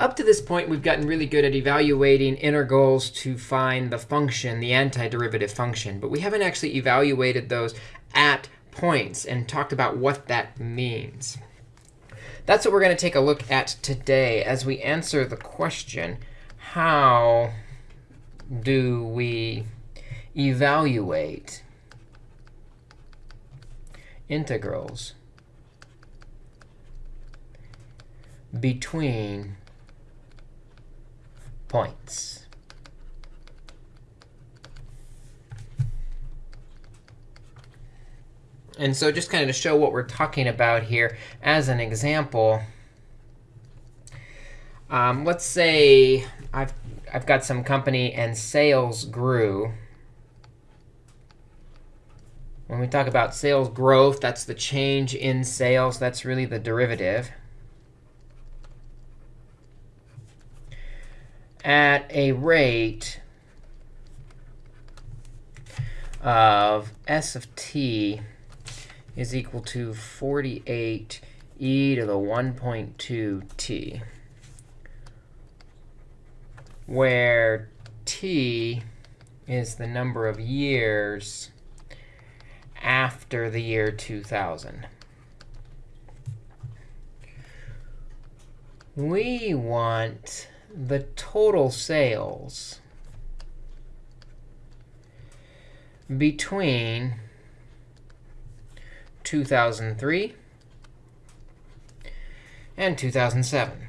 Up to this point, we've gotten really good at evaluating integrals to find the function, the antiderivative function. But we haven't actually evaluated those at points and talked about what that means. That's what we're going to take a look at today as we answer the question, how do we evaluate integrals between points. And so just kind of to show what we're talking about here, as an example, um, let's say I've, I've got some company and sales grew. When we talk about sales growth, that's the change in sales. That's really the derivative. At a rate of s of t is equal to 48 e to the 1.2 t, where t is the number of years after the year 2000. We want the total sales between 2003 and 2007.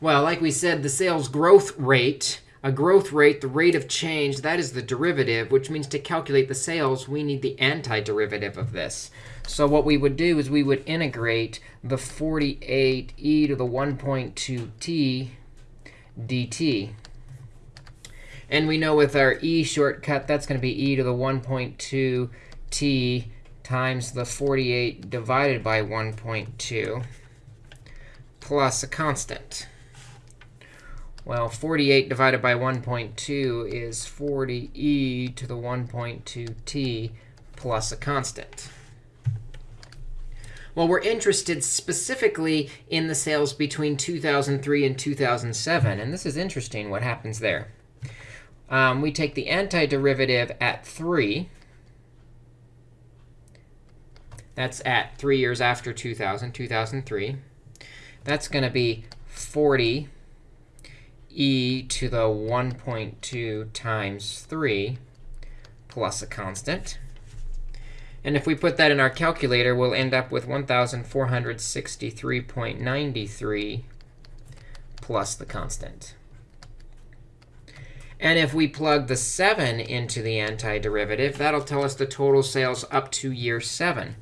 Well, like we said, the sales growth rate, a growth rate, the rate of change, that is the derivative, which means to calculate the sales, we need the antiderivative of this. So what we would do is we would integrate the 48e to the 1.2t dt. And we know with our e shortcut, that's going to be e to the 1.2t times the 48 divided by 1.2 plus a constant. Well, 48 divided by 1.2 is 40e to the 1.2t plus a constant. Well, we're interested specifically in the sales between 2003 and 2007. And this is interesting what happens there. Um, we take the antiderivative at 3. That's at 3 years after 2000, 2003. That's going to be 40 e to the 1.2 times 3 plus a constant. And if we put that in our calculator, we'll end up with 1,463.93 plus the constant. And if we plug the 7 into the antiderivative, that'll tell us the total sales up to year 7.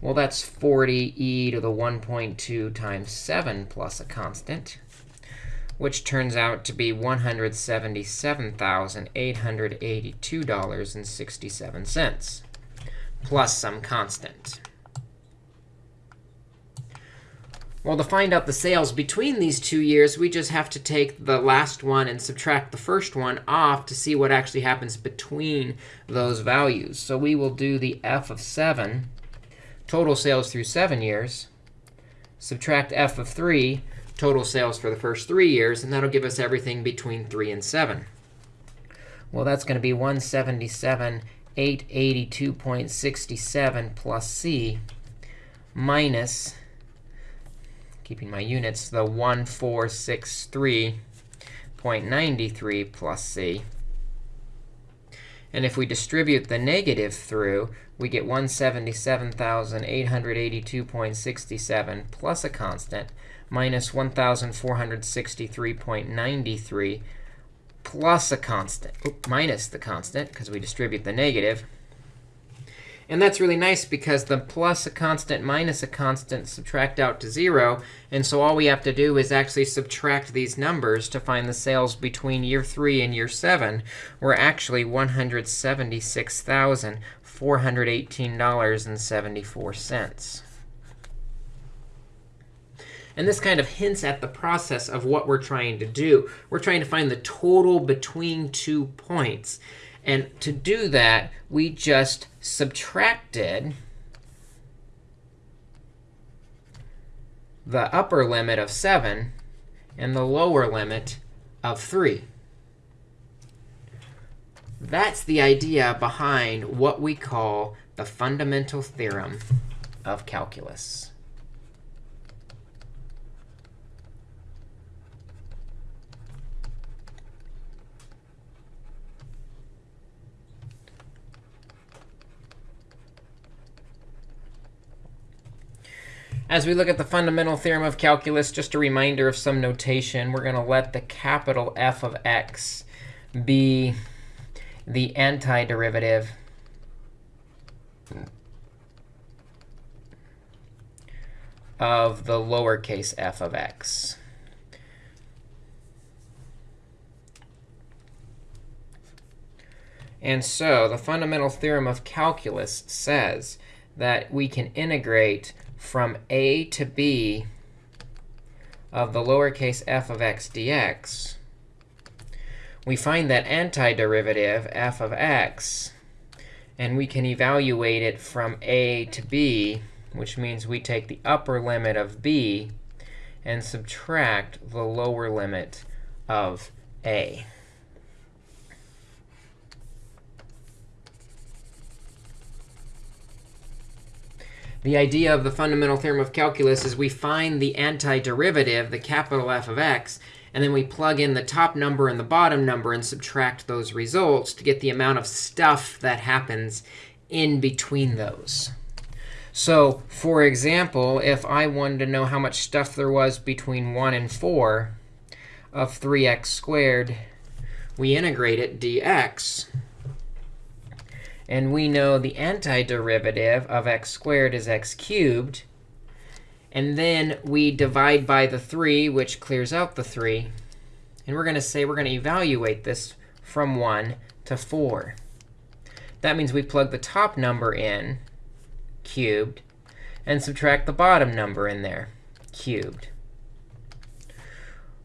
Well, that's 40e to the 1.2 times 7 plus a constant, which turns out to be $177,882.67 plus some constant. Well, to find out the sales between these two years, we just have to take the last one and subtract the first one off to see what actually happens between those values. So we will do the f of 7, total sales through 7 years, subtract f of 3, total sales for the first 3 years, and that'll give us everything between 3 and 7. Well, that's going to be 177 882.67 plus c minus, keeping my units, the 1463.93 plus c. And if we distribute the negative through, we get 177,882.67 plus a constant minus 1,463.93 plus a constant, minus the constant, because we distribute the negative. And that's really nice because the plus a constant minus a constant subtract out to 0. And so all we have to do is actually subtract these numbers to find the sales between year 3 and year 7. We're actually $176,418.74. And this kind of hints at the process of what we're trying to do. We're trying to find the total between two points. And to do that, we just subtracted the upper limit of 7 and the lower limit of 3. That's the idea behind what we call the fundamental theorem of calculus. As we look at the fundamental theorem of calculus, just a reminder of some notation. We're going to let the capital F of x be the antiderivative of the lowercase f of x. And so the fundamental theorem of calculus says that we can integrate from a to b of the lowercase f of x dx, we find that antiderivative f of x, and we can evaluate it from a to b, which means we take the upper limit of b and subtract the lower limit of a. The idea of the fundamental theorem of calculus is we find the antiderivative, the capital F of x, and then we plug in the top number and the bottom number and subtract those results to get the amount of stuff that happens in between those. So for example, if I wanted to know how much stuff there was between 1 and 4 of 3x squared, we integrate it dx. And we know the antiderivative of x squared is x cubed. And then we divide by the 3, which clears out the 3. And we're going to say we're going to evaluate this from 1 to 4. That means we plug the top number in, cubed, and subtract the bottom number in there, cubed,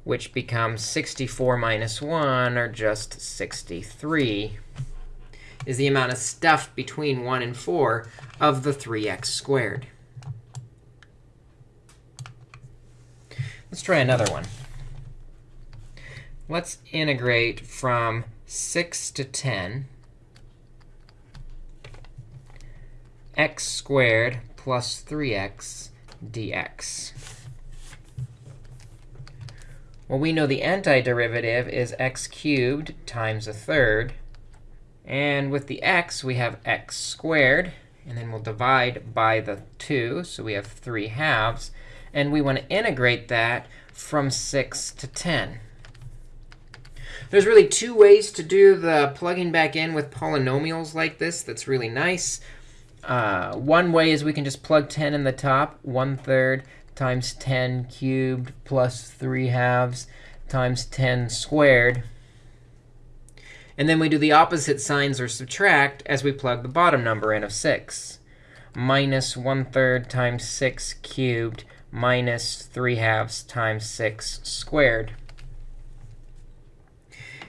which becomes 64 minus 1, or just 63 is the amount of stuff between 1 and 4 of the 3x squared. Let's try another one. Let's integrate from 6 to 10 x squared plus 3x dx. Well, we know the antiderivative is x cubed times a third and with the x, we have x squared. And then we'll divide by the 2. So we have 3 halves. And we want to integrate that from 6 to 10. There's really two ways to do the plugging back in with polynomials like this that's really nice. Uh, one way is we can just plug 10 in the top, 1 third times 10 cubed plus 3 halves times 10 squared. And then we do the opposite signs or subtract as we plug the bottom number in of 6. Minus 1 third times 6 cubed minus 3 halves times 6 squared.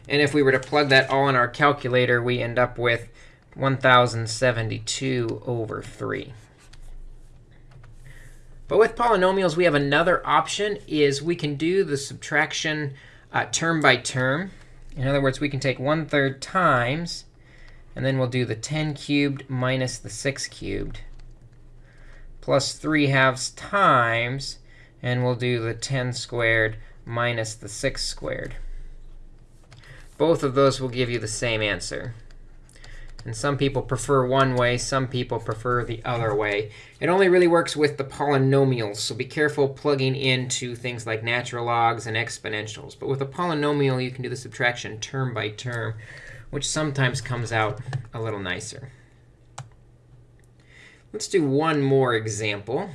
And if we were to plug that all in our calculator, we end up with 1072 over 3. But with polynomials, we have another option, is we can do the subtraction uh, term by term. In other words, we can take 1 third times, and then we'll do the 10 cubed minus the 6 cubed, plus 3 halves times, and we'll do the 10 squared minus the 6 squared. Both of those will give you the same answer. And some people prefer one way. Some people prefer the other way. It only really works with the polynomials. So be careful plugging into things like natural logs and exponentials. But with a polynomial, you can do the subtraction term by term, which sometimes comes out a little nicer. Let's do one more example.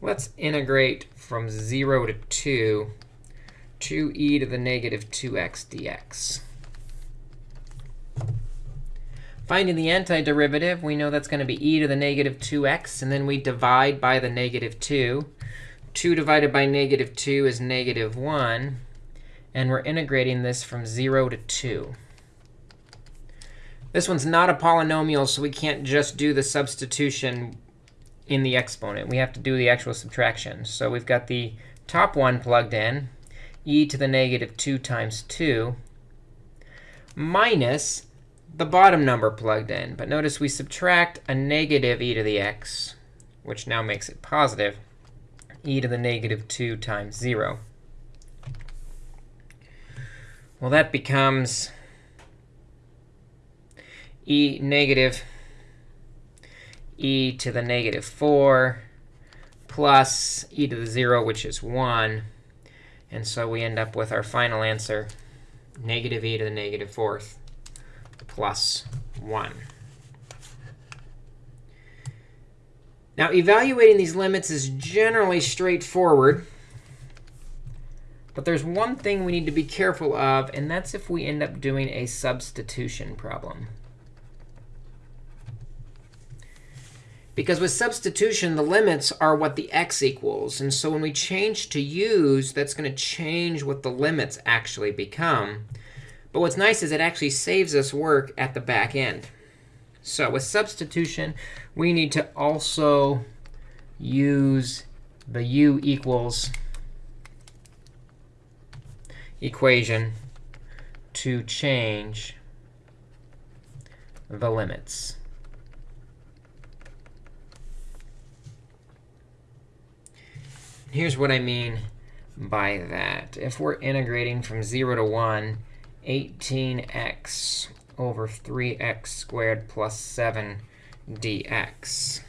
Let's integrate from 0 to 2 2e to the negative 2x dx. Finding the antiderivative, we know that's going to be e to the negative 2x. And then we divide by the negative 2. 2 divided by negative 2 is negative 1. And we're integrating this from 0 to 2. This one's not a polynomial, so we can't just do the substitution in the exponent. We have to do the actual subtraction. So we've got the top one plugged in, e to the negative 2 times 2, minus the bottom number plugged in. But notice we subtract a negative e to the x, which now makes it positive, e to the negative 2 times 0. Well, that becomes e negative e to the negative 4 plus e to the 0, which is 1. And so we end up with our final answer, negative e to the negative fourth plus 1. Now, evaluating these limits is generally straightforward. But there's one thing we need to be careful of, and that's if we end up doing a substitution problem. Because with substitution, the limits are what the x equals. And so when we change to u's, that's going to change what the limits actually become. But what's nice is it actually saves us work at the back end. So with substitution, we need to also use the u equals equation to change the limits. Here's what I mean by that. If we're integrating from 0 to 1, 18x over 3x squared plus 7 dx.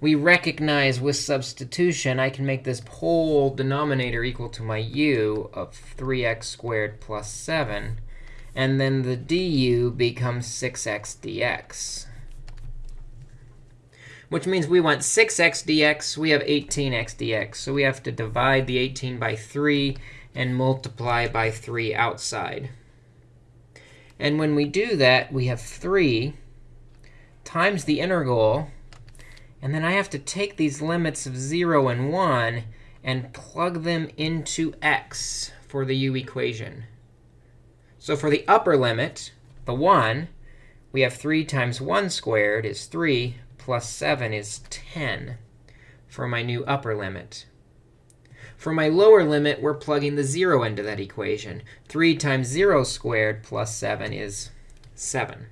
We recognize with substitution, I can make this whole denominator equal to my u of 3x squared plus 7. And then the du becomes 6x dx which means we want 6x dx. We have 18x dx. So we have to divide the 18 by 3 and multiply by 3 outside. And when we do that, we have 3 times the integral. And then I have to take these limits of 0 and 1 and plug them into x for the u equation. So for the upper limit, the 1, we have 3 times 1 squared is 3 plus 7 is 10 for my new upper limit. For my lower limit, we're plugging the 0 into that equation. 3 times 0 squared plus 7 is 7.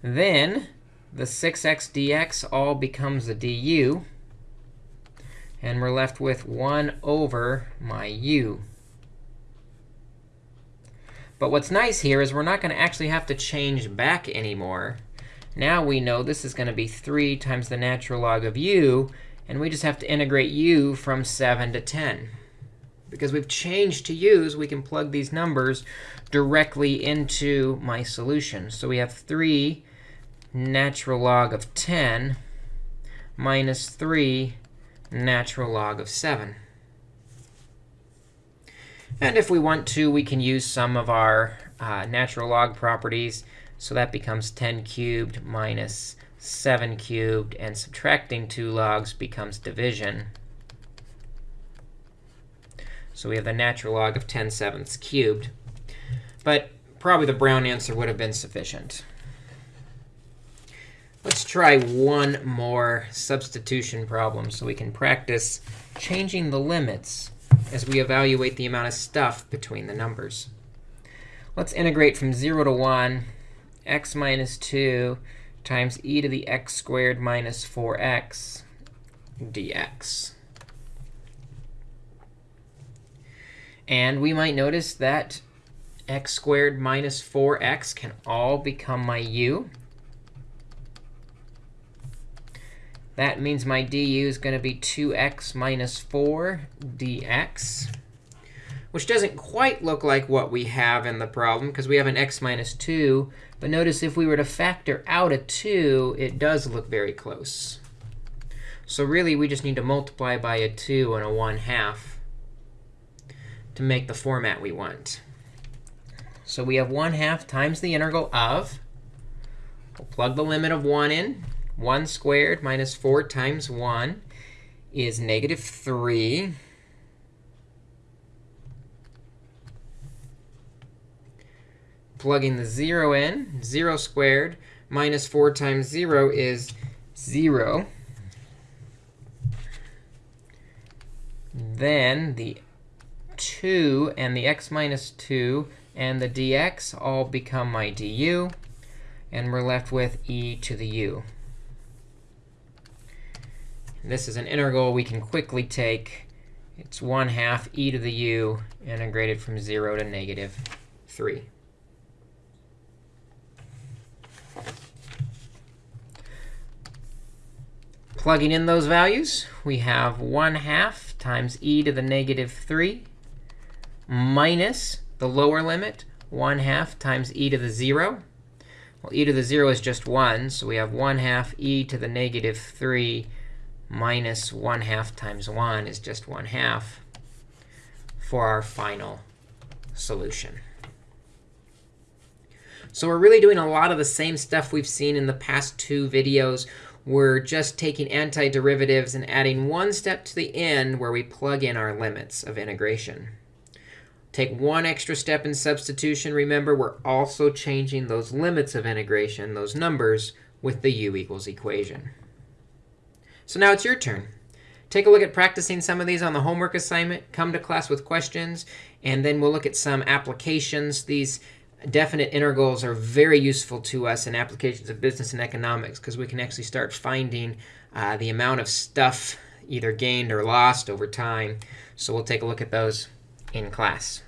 Then the 6x dx all becomes a du. And we're left with 1 over my u. But what's nice here is we're not going to actually have to change back anymore. Now we know this is going to be 3 times the natural log of u. And we just have to integrate u from 7 to 10. Because we've changed to u's, we can plug these numbers directly into my solution. So we have 3 natural log of 10 minus 3 natural log of 7. And if we want to, we can use some of our uh, natural log properties. So that becomes 10 cubed minus 7 cubed. And subtracting 2 logs becomes division. So we have the natural log of 10 sevenths cubed. But probably the brown answer would have been sufficient. Let's try one more substitution problem so we can practice changing the limits as we evaluate the amount of stuff between the numbers. Let's integrate from 0 to 1, x minus 2 times e to the x squared minus 4x dx. And we might notice that x squared minus 4x can all become my u. That means my du is going to be 2x minus 4 dx, which doesn't quite look like what we have in the problem, because we have an x minus 2. But notice if we were to factor out a 2, it does look very close. So really, we just need to multiply by a 2 and a 1 half to make the format we want. So we have 1 half times the integral of, we'll plug the limit of 1 in, 1 squared minus 4 times 1 is negative 3. plugging the 0 in. 0 squared minus 4 times 0 is 0. Then the 2 and the x minus 2 and the dx all become my du. And we're left with e to the u. This is an integral we can quickly take. It's 1 half e to the u integrated from 0 to negative 3. Plugging in those values, we have 1 half times e to the negative 3 minus the lower limit, 1 half times e to the 0. Well, e to the 0 is just 1, so we have 1 half e to the negative 3 minus 1 half times 1 is just 1 half for our final solution. So we're really doing a lot of the same stuff we've seen in the past two videos. We're just taking antiderivatives and adding one step to the end where we plug in our limits of integration. Take one extra step in substitution. Remember, we're also changing those limits of integration, those numbers, with the u equals equation. So now it's your turn. Take a look at practicing some of these on the homework assignment. Come to class with questions. And then we'll look at some applications. These definite integrals are very useful to us in applications of business and economics because we can actually start finding uh, the amount of stuff either gained or lost over time. So we'll take a look at those in class.